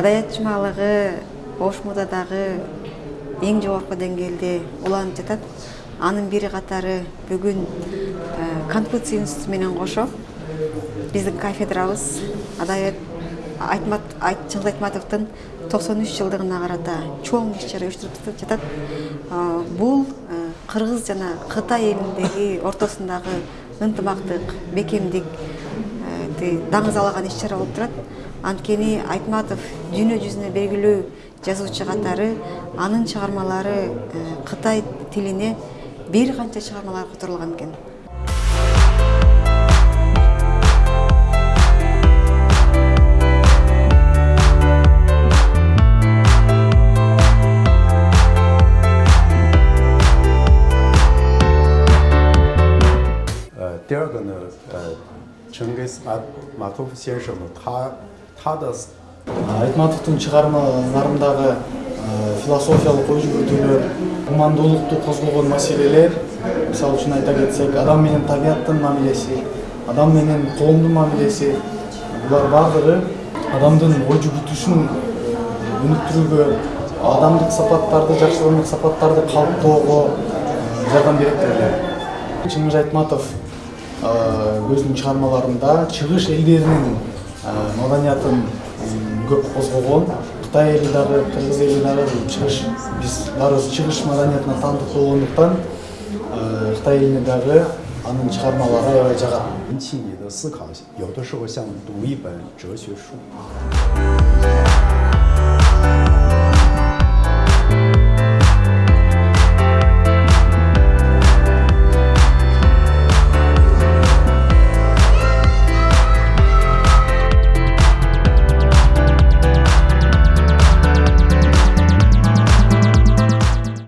адаятчымалыгы ош модадагы эң жогорку деңгээлде уланып жатат. Анын бири катары бүгүн конфуций институту менен кошо. Биздин кафедрабыз адаят айтмат чыңгыз айтматовдун токсон үч жылдыгына карата чоң иш чара уюштуруп жатат. Бул кыргыз жана кытай элиндеги ортосундагы ынтымактык даңазалаган иш чара болуп турат. Анткени айтматов дүйнө жүзүнө белгилүү жазуучу катары анын чыгармалары кытай тилине бир канча чыгармалар которулган экен 第二个呢，呃，陈给马马托夫先生呢，他他的 айтматовдун чыгармаларындагы философиялык ой жүгүртүүлөр гумандуулукту козгогон маселелер мисалы үчүн айта кетсек адам менен табияттын мамилеси адам менен коомдун мамилеси булар баардыгы адамдын ой жүгүртүүсүн өнүктүрүүгө адамдык сапаттарды жакшы адамдык сапаттарды калыптоого жардам берет деп ойлойм чыңгыз айтматов өзүнүн чыгармаларында чыгыш элдеринин маданиятын көп козгогон кытай эли дагы кыргыз эли дагы чыгыш биз баарыбыз чыгыш маданиятына таандык болгондуктан кытай элине дагы анын чыгармалары аябай жагат 引起你的思考，有的时候像读一本哲学书。